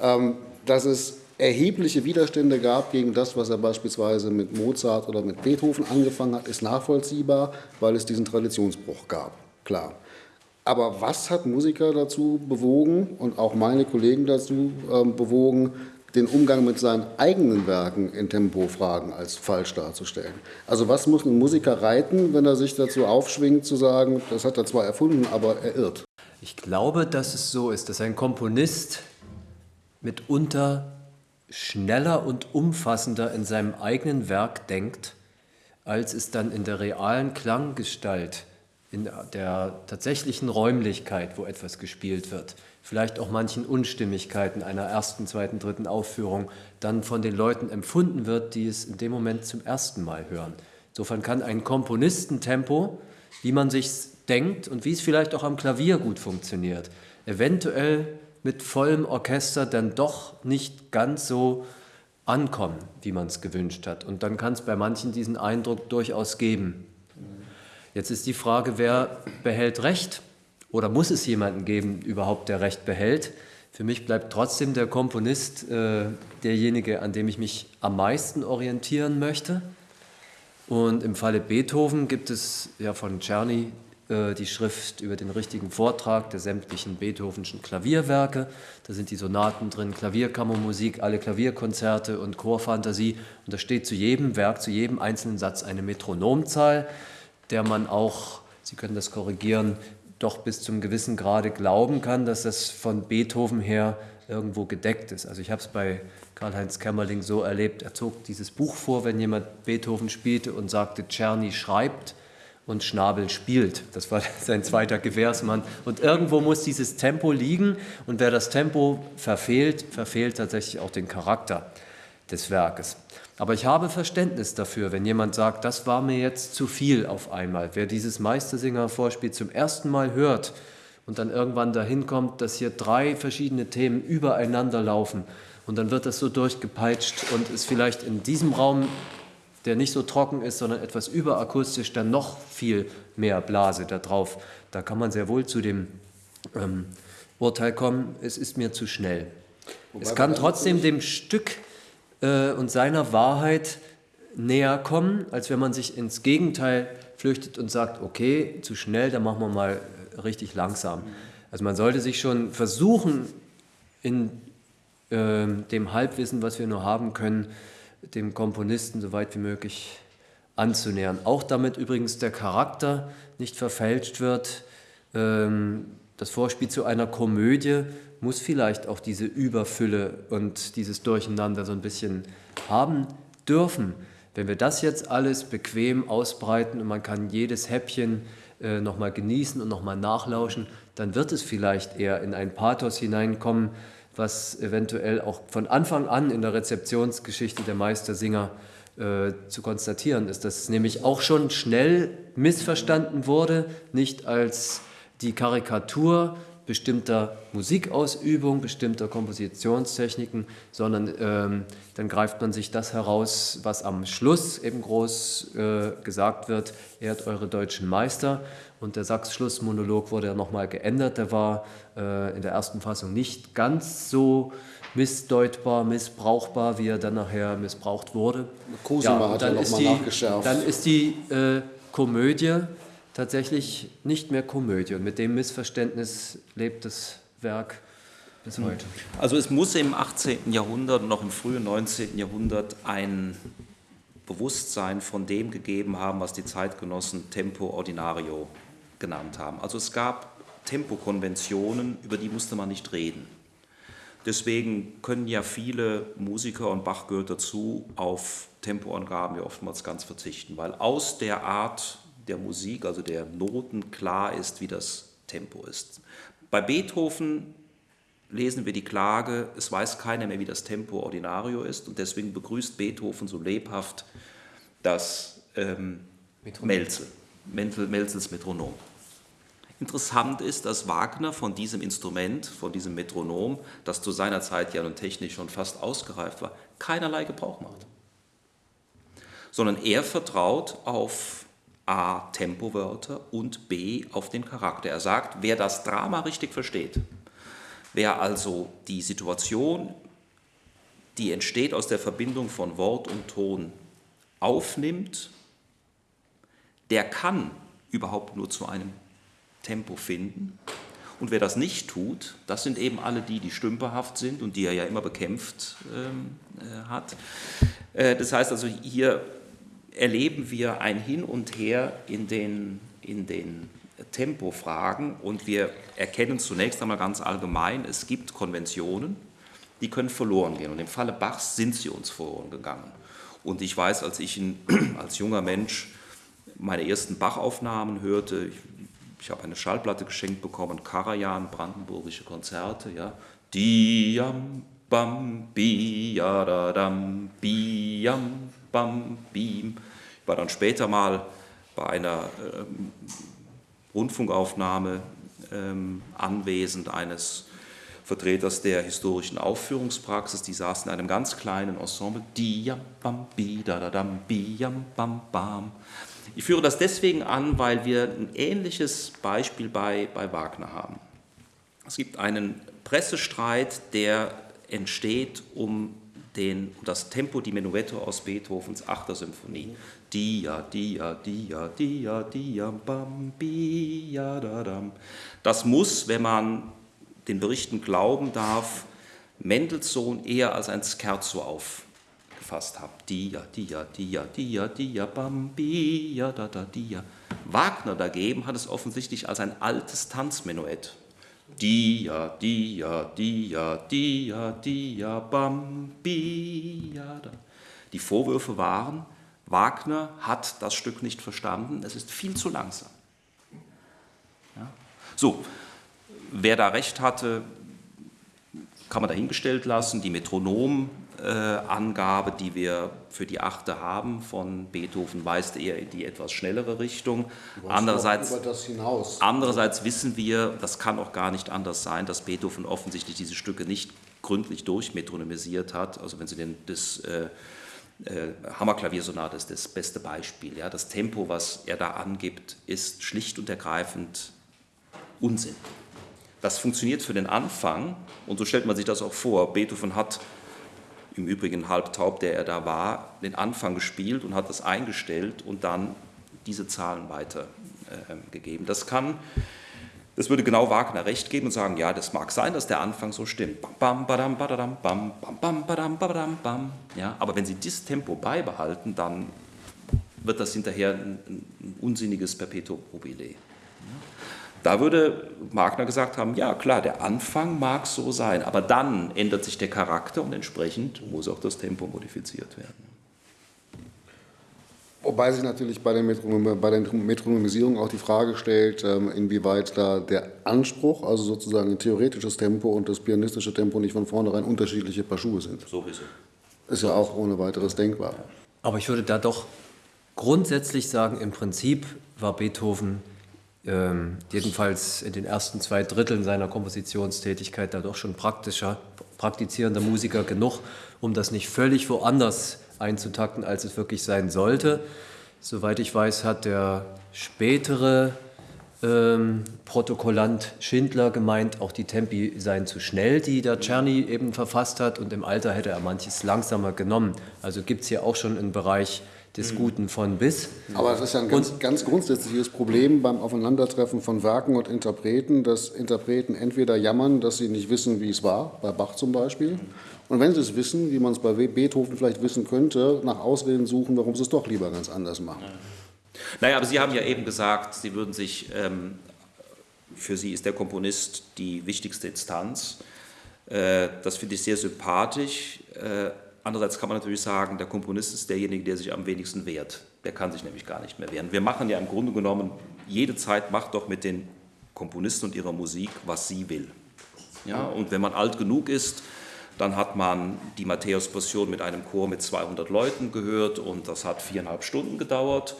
Speaker 1: Ähm, dass es erhebliche Widerstände gab gegen das, was er beispielsweise mit Mozart oder mit Beethoven angefangen hat, ist nachvollziehbar, weil es diesen Traditionsbruch gab. Klar. Aber was hat Musiker dazu bewogen und auch meine Kollegen dazu äh, bewogen, den Umgang mit seinen eigenen Werken in Tempofragen als falsch darzustellen. Also was muss ein Musiker reiten, wenn er sich dazu aufschwingt zu sagen, das hat er zwar erfunden, aber er irrt?
Speaker 2: Ich glaube, dass es so ist, dass ein Komponist mitunter schneller und umfassender in seinem eigenen Werk denkt, als es dann in der realen Klanggestalt, in der tatsächlichen Räumlichkeit, wo etwas gespielt wird, vielleicht auch manchen Unstimmigkeiten einer ersten, zweiten, dritten Aufführung dann von den Leuten empfunden wird, die es in dem Moment zum ersten Mal hören. Insofern kann ein Komponistentempo, wie man sich denkt und wie es vielleicht auch am Klavier gut funktioniert, eventuell mit vollem Orchester dann doch nicht ganz so ankommen, wie man es gewünscht hat. Und dann kann es bei manchen diesen Eindruck durchaus geben. Jetzt ist die Frage, wer behält Recht? Oder muss es jemanden geben, überhaupt, der Recht behält? Für mich bleibt trotzdem der Komponist äh, derjenige, an dem ich mich am meisten orientieren möchte. Und im Falle Beethoven gibt es ja von Czerny äh, die Schrift über den richtigen Vortrag der sämtlichen Beethovenschen Klavierwerke. Da sind die Sonaten drin, Klavierkammermusik, alle Klavierkonzerte und Chorfantasie. Und da steht zu jedem Werk, zu jedem einzelnen Satz eine Metronomzahl, der man auch, Sie können das korrigieren, doch bis zum gewissen Grade glauben kann, dass das von Beethoven her irgendwo gedeckt ist. Also ich habe es bei Karl-Heinz Kämmerling so erlebt, er zog dieses Buch vor, wenn jemand Beethoven spielte und sagte, Czerny schreibt und Schnabel spielt. Das war sein zweiter Gewährsmann. Und irgendwo muss dieses Tempo liegen und wer das Tempo verfehlt, verfehlt tatsächlich auch den Charakter des Werkes. Aber ich habe Verständnis dafür, wenn jemand sagt, das war mir jetzt zu viel auf einmal. Wer dieses Meistersinger-Vorspiel zum ersten Mal hört und dann irgendwann dahin kommt, dass hier drei verschiedene Themen übereinander laufen und dann wird das so durchgepeitscht und ist vielleicht in diesem Raum, der nicht so trocken ist, sondern etwas überakustisch, dann noch viel mehr Blase da drauf. Da kann man sehr wohl zu dem ähm, Urteil kommen, es ist mir zu schnell. Wobei es kann trotzdem dem Stück äh, und seiner Wahrheit näher kommen, als wenn man sich ins Gegenteil flüchtet und sagt, okay, zu schnell, dann machen wir mal richtig langsam. Also man sollte sich schon versuchen, in äh, dem Halbwissen, was wir nur haben können, dem Komponisten so weit wie möglich anzunähern. Auch damit übrigens der Charakter nicht verfälscht wird. Ähm, das Vorspiel zu einer Komödie muss vielleicht auch diese Überfülle und dieses Durcheinander so ein bisschen haben dürfen. Wenn wir das jetzt alles bequem ausbreiten und man kann jedes Häppchen äh, nochmal genießen und nochmal nachlauschen, dann wird es vielleicht eher in ein Pathos hineinkommen, was eventuell auch von Anfang an in der Rezeptionsgeschichte der Meistersinger äh, zu konstatieren ist, dass es nämlich auch schon schnell missverstanden wurde, nicht als die Karikatur bestimmter Musikausübung, bestimmter Kompositionstechniken, sondern ähm, dann greift man sich das heraus, was am Schluss eben groß äh, gesagt wird, ehrt eure deutschen Meister. Und der Sachs-Schlussmonolog wurde ja nochmal geändert, der war äh, in der ersten Fassung nicht ganz so missdeutbar, missbrauchbar, wie er dann nachher missbraucht wurde.
Speaker 1: Cosima ja, hat ja nochmal nachgeschärft.
Speaker 2: Dann ist die äh, Komödie tatsächlich nicht mehr Komödie. Und mit dem Missverständnis lebt das Werk bis hm. heute.
Speaker 3: Also es muss im 18. Jahrhundert und noch im frühen 19. Jahrhundert ein Bewusstsein von dem gegeben haben, was die Zeitgenossen Tempo Ordinario genannt haben. Also es gab Tempokonventionen, über die musste man nicht reden. Deswegen können ja viele Musiker und Bach gehört dazu auf Tempoangaben ja oftmals ganz verzichten, weil aus der Art der Musik, also der Noten, klar ist, wie das Tempo ist. Bei Beethoven lesen wir die Klage, es weiß keiner mehr, wie das Tempo Ordinario ist und deswegen begrüßt Beethoven so lebhaft das ähm, Melzel, Melzels Metronom. Interessant ist, dass Wagner von diesem Instrument, von diesem Metronom, das zu seiner Zeit ja nun technisch schon fast ausgereift war, keinerlei Gebrauch macht. Sondern er vertraut auf A. Tempowörter und B. auf den Charakter. Er sagt, wer das Drama richtig versteht, wer also die Situation, die entsteht aus der Verbindung von Wort und Ton, aufnimmt, der kann überhaupt nur zu einem Tempo finden. Und wer das nicht tut, das sind eben alle die, die stümperhaft sind und die er ja immer bekämpft ähm, äh, hat. Äh, das heißt also, hier erleben wir ein Hin und Her in den, in den Tempofragen und wir erkennen zunächst einmal ganz allgemein, es gibt Konventionen, die können verloren gehen. Und im Falle Bachs sind sie uns verloren gegangen. Und ich weiß, als ich in, als junger Mensch meine ersten Bach-Aufnahmen hörte, ich, ich habe eine Schallplatte geschenkt bekommen, Karajan, brandenburgische Konzerte, ja, Diam, bam, bi, ja, da, dam, biam, bam, bim. Ich war dann später mal bei einer ähm, Rundfunkaufnahme ähm, anwesend eines Vertreters der historischen Aufführungspraxis, die saßen in einem ganz kleinen Ensemble. Ich führe das deswegen an, weil wir ein ähnliches Beispiel bei, bei Wagner haben. Es gibt einen Pressestreit, der entsteht um den, das Tempo di Menuetto aus Beethovens 8. Symphonie. Dia, dia, dia, dia, dia, bam, bia, da, dam. Das muss, wenn man den Berichten glauben darf, Mendelssohn eher als ein Scherzo aufgefasst haben. Dia, dia, dia, dia, dia, bam, bia, da, da, dia. Wagner dagegen hat es offensichtlich als ein altes Tanzmenuett Dia, dia, dia, dia, dia, bam, bia, da. Die Vorwürfe waren, Wagner hat das Stück nicht verstanden, es ist viel zu langsam. Ja? So, wer da recht hatte, kann man dahingestellt lassen. Die Metronom äh, Angabe, die wir für die Achte haben von Beethoven, weist eher in die etwas schnellere Richtung. Andererseits, andererseits wissen wir, das kann auch gar nicht anders sein, dass Beethoven offensichtlich diese Stücke nicht gründlich durchmetronomisiert hat. Also wenn Sie den, das äh, äh, Hammerklaviersonate ist das beste Beispiel. Ja? Das Tempo, was er da angibt, ist schlicht und ergreifend Unsinn. Das funktioniert für den Anfang und so stellt man sich das auch vor. Beethoven hat im Übrigen halb taub, der er da war, den Anfang gespielt und hat das eingestellt und dann diese Zahlen weitergegeben. Äh, das kann, das würde genau Wagner recht geben und sagen, ja, das mag sein, dass der Anfang so stimmt. Bam, badam, badam, bam, bam, bam, badam, badam, bam. Ja, aber wenn Sie dieses Tempo beibehalten, dann wird das hinterher ein, ein unsinniges Perpetuum mobile. Da würde Wagner gesagt haben, ja klar, der Anfang mag so sein, aber dann ändert sich der Charakter und entsprechend muss auch das Tempo modifiziert werden.
Speaker 1: Wobei sich natürlich bei der, Metronom bei der Metronomisierung auch die Frage stellt, ähm, inwieweit da der Anspruch, also sozusagen ein theoretisches Tempo und das pianistische Tempo nicht von vornherein unterschiedliche Paar Schuhe sind.
Speaker 3: Sowieso.
Speaker 1: Ist ja auch ohne weiteres denkbar.
Speaker 2: Aber ich würde da doch grundsätzlich sagen, im Prinzip war Beethoven ähm, jedenfalls in den ersten zwei Dritteln seiner Kompositionstätigkeit da doch schon praktischer, praktizierender Musiker genug, um das nicht völlig woanders einzutakten, als es wirklich sein sollte. Soweit ich weiß, hat der spätere ähm, Protokollant Schindler gemeint, auch die Tempi seien zu schnell, die der Czerny eben verfasst hat, und im Alter hätte er manches langsamer genommen. Also gibt es hier auch schon einen Bereich des mhm. Guten von bis.
Speaker 1: Aber es ist ja ein ganz, ganz, grundsätzliches Problem beim Aufeinandertreffen von Werken und Interpreten, dass Interpreten entweder jammern, dass sie nicht wissen, wie es war, bei Bach zum Beispiel, und wenn sie es wissen, wie man es bei Beethoven vielleicht wissen könnte, nach Ausreden suchen, warum sie es doch lieber ganz anders machen.
Speaker 3: Naja, aber Sie haben ja eben gesagt, Sie würden sich, ähm, für Sie ist der Komponist die wichtigste Instanz. Äh, das finde ich sehr sympathisch. Äh, andererseits kann man natürlich sagen, der Komponist ist derjenige, der sich am wenigsten wehrt. Der kann sich nämlich gar nicht mehr wehren. Wir machen ja im Grunde genommen, jede Zeit macht doch mit den Komponisten und ihrer Musik, was sie will. Ja, und wenn man alt genug ist, dann hat man die Matthäus-Passion mit einem Chor mit 200 Leuten gehört und das hat viereinhalb Stunden gedauert.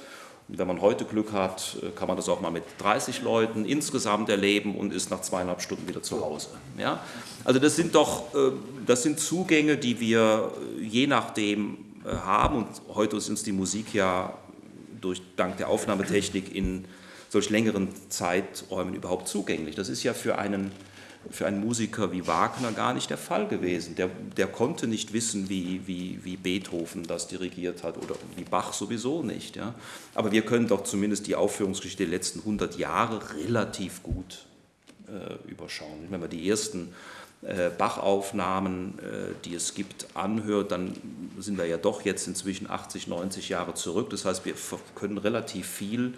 Speaker 3: Wenn man heute Glück hat, äh, kann man das auch mal mit 30 Leuten insgesamt erleben und ist nach zweieinhalb Stunden wieder zu Hause. Ja? Also das sind doch äh, das sind Zugänge, die wir äh, je nachdem haben. Und heute ist uns die Musik ja durch, dank der Aufnahmetechnik in solch längeren Zeiträumen überhaupt zugänglich. Das ist ja für einen für einen Musiker wie Wagner gar nicht der Fall gewesen. Der, der konnte nicht wissen, wie, wie, wie Beethoven das dirigiert hat oder wie Bach sowieso nicht. Ja. Aber wir können doch zumindest die Aufführungsgeschichte der letzten 100 Jahre relativ gut äh, überschauen. Wenn man die ersten äh, Bach-Aufnahmen, äh, die es gibt, anhört, dann sind wir ja doch jetzt inzwischen 80, 90 Jahre zurück. Das heißt, wir können relativ viel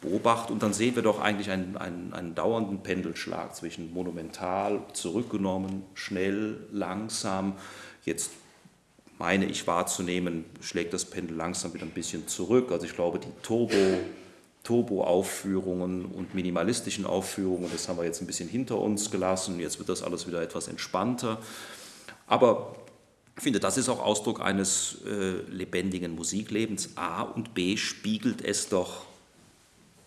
Speaker 3: beobachten und dann sehen wir doch eigentlich einen, einen, einen dauernden Pendelschlag zwischen monumental, zurückgenommen, schnell, langsam. Jetzt meine ich wahrzunehmen, schlägt das Pendel langsam wieder ein bisschen zurück. Also ich glaube, die Turbo, Turbo-Aufführungen und minimalistischen Aufführungen, das haben wir jetzt ein bisschen hinter uns gelassen. Jetzt wird das alles wieder etwas entspannter. Aber ich finde, das ist auch Ausdruck eines äh, lebendigen Musiklebens. A und B spiegelt es doch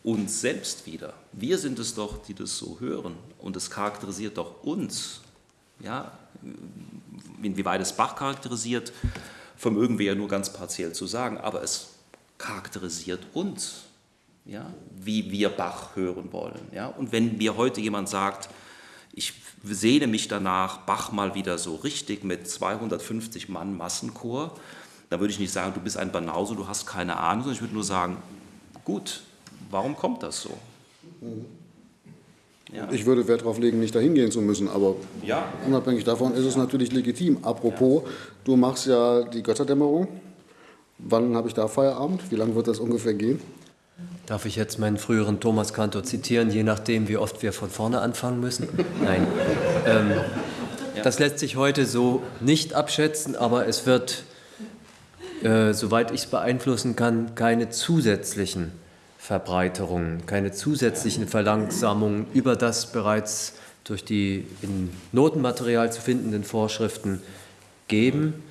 Speaker 3: uns selbst wieder. Wir sind es doch, die das so hören. Und es charakterisiert doch uns. Ja, inwieweit es Bach charakterisiert, vermögen wir ja nur ganz partiell zu sagen, aber es charakterisiert uns, ja, wie wir Bach hören wollen. Ja. Und wenn mir heute jemand sagt, ich sehne mich danach, Bach mal wieder so richtig mit 250 Mann Massenchor, dann würde ich nicht sagen, du bist ein Banause, du hast keine Ahnung, sondern ich würde nur sagen, gut, Warum kommt das so?
Speaker 1: Ja. Ich würde Wert darauf legen, nicht dahin gehen zu müssen, aber ja. unabhängig davon ist es natürlich legitim. Apropos, ja. du machst ja die Götterdämmerung. Wann habe ich da Feierabend? Wie lange wird das ungefähr gehen?
Speaker 2: Darf ich jetzt meinen früheren Thomas Kantor zitieren, je nachdem, wie oft wir von vorne anfangen müssen? Nein. ähm, das lässt sich heute so nicht abschätzen, aber es wird, äh, soweit ich es beeinflussen kann, keine zusätzlichen Verbreiterungen, keine zusätzlichen Verlangsamungen über das bereits durch die in Notenmaterial zu findenden Vorschriften geben.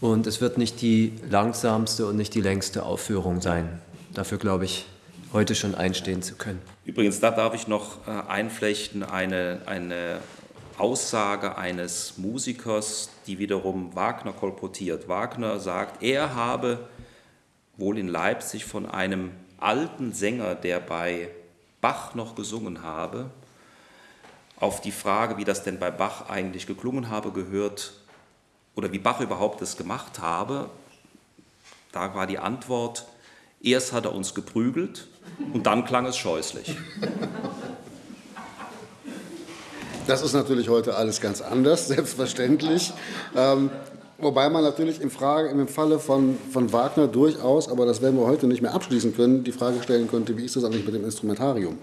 Speaker 2: Und es wird nicht die langsamste und nicht die längste Aufführung sein. Dafür glaube ich, heute schon einstehen zu können.
Speaker 3: Übrigens, da darf ich noch äh, einflechten eine, eine Aussage eines Musikers, die wiederum Wagner kolportiert. Wagner sagt, er habe wohl in Leipzig von einem alten Sänger, der bei Bach noch gesungen habe, auf die Frage, wie das denn bei Bach eigentlich geklungen habe, gehört oder wie Bach überhaupt das gemacht habe, da war die Antwort, erst hat er uns geprügelt und dann klang es scheußlich.
Speaker 1: Das ist natürlich heute alles ganz anders, selbstverständlich. Ähm, Wobei man natürlich im, Frage, im Falle von, von Wagner durchaus, aber das werden wir heute nicht mehr abschließen können, die Frage stellen könnte, wie ist das eigentlich mit dem Instrumentarium?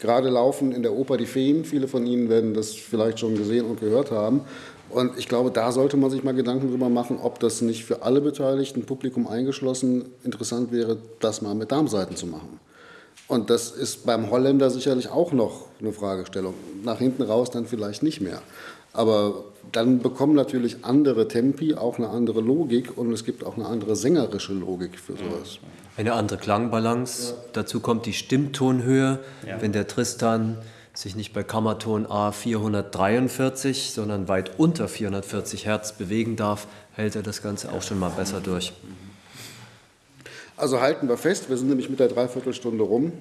Speaker 1: Gerade laufen in der Oper die Feen, viele von Ihnen werden das vielleicht schon gesehen und gehört haben. Und ich glaube, da sollte man sich mal Gedanken drüber machen, ob das nicht für alle Beteiligten, Publikum eingeschlossen, interessant wäre, das mal mit Darmseiten zu machen. Und das ist beim Holländer sicherlich auch noch eine Fragestellung. Nach hinten raus dann vielleicht nicht mehr. Aber dann bekommen natürlich andere Tempi auch eine andere Logik und es gibt auch eine andere sängerische Logik für sowas.
Speaker 2: Eine andere Klangbalance. Ja. Dazu kommt die Stimmtonhöhe. Ja. Wenn der Tristan sich nicht bei Kammerton A 443, sondern weit unter 440 Hertz bewegen darf, hält er das Ganze auch schon mal besser durch.
Speaker 1: Also halten wir fest, wir sind nämlich mit der Dreiviertelstunde rum.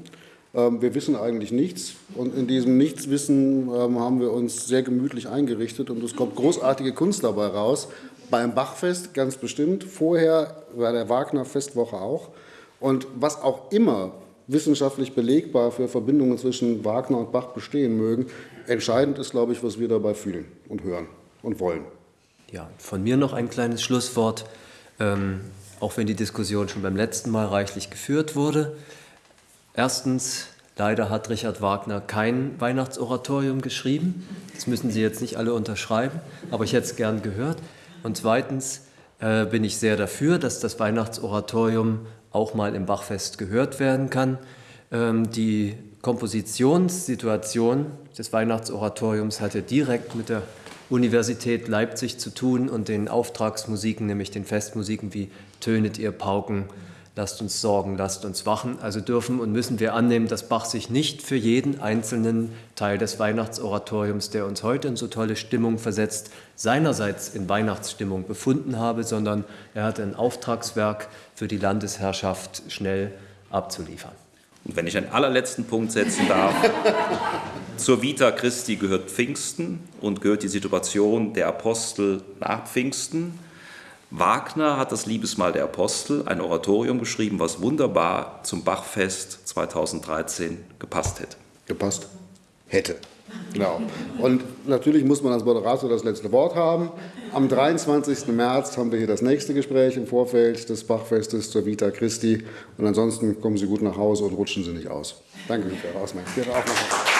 Speaker 1: Ähm, wir wissen eigentlich nichts und in diesem Nichtswissen ähm, haben wir uns sehr gemütlich eingerichtet und es kommt großartige Kunst dabei raus. Beim Bachfest ganz bestimmt, vorher bei der Wagner-Festwoche auch. Und was auch immer wissenschaftlich belegbar für Verbindungen zwischen Wagner und Bach bestehen mögen, entscheidend ist, glaube ich, was wir dabei fühlen und hören und wollen.
Speaker 2: Ja, von mir noch ein kleines Schlusswort, ähm, auch wenn die Diskussion schon beim letzten Mal reichlich geführt wurde. Erstens, leider hat Richard Wagner kein Weihnachtsoratorium geschrieben. Das müssen Sie jetzt nicht alle unterschreiben, aber ich hätte es gern gehört. Und zweitens äh, bin ich sehr dafür, dass das Weihnachtsoratorium auch mal im Bachfest gehört werden kann. Ähm, die Kompositionssituation des Weihnachtsoratoriums hatte direkt mit der Universität Leipzig zu tun und den Auftragsmusiken, nämlich den Festmusiken wie Tönet ihr Pauken, lasst uns sorgen, lasst uns wachen. Also dürfen und müssen wir annehmen, dass Bach sich nicht für jeden einzelnen Teil des Weihnachtsoratoriums, der uns heute in so tolle Stimmung versetzt, seinerseits in Weihnachtsstimmung befunden habe, sondern er hat ein Auftragswerk für die Landesherrschaft schnell abzuliefern.
Speaker 3: Und wenn ich einen allerletzten Punkt setzen darf, zur Vita Christi gehört Pfingsten und gehört die Situation der Apostel nach Pfingsten. Wagner hat das Liebesmahl der Apostel, ein Oratorium geschrieben, was wunderbar zum Bachfest 2013 gepasst hätte.
Speaker 1: Gepasst? Hätte. Genau. Und natürlich muss man als Moderator das letzte Wort haben. Am 23. März haben wir hier das nächste Gespräch im Vorfeld des Bachfestes zur Vita Christi. Und ansonsten kommen Sie gut nach Hause und rutschen Sie nicht aus. Danke für Ihre Aufmerksamkeit.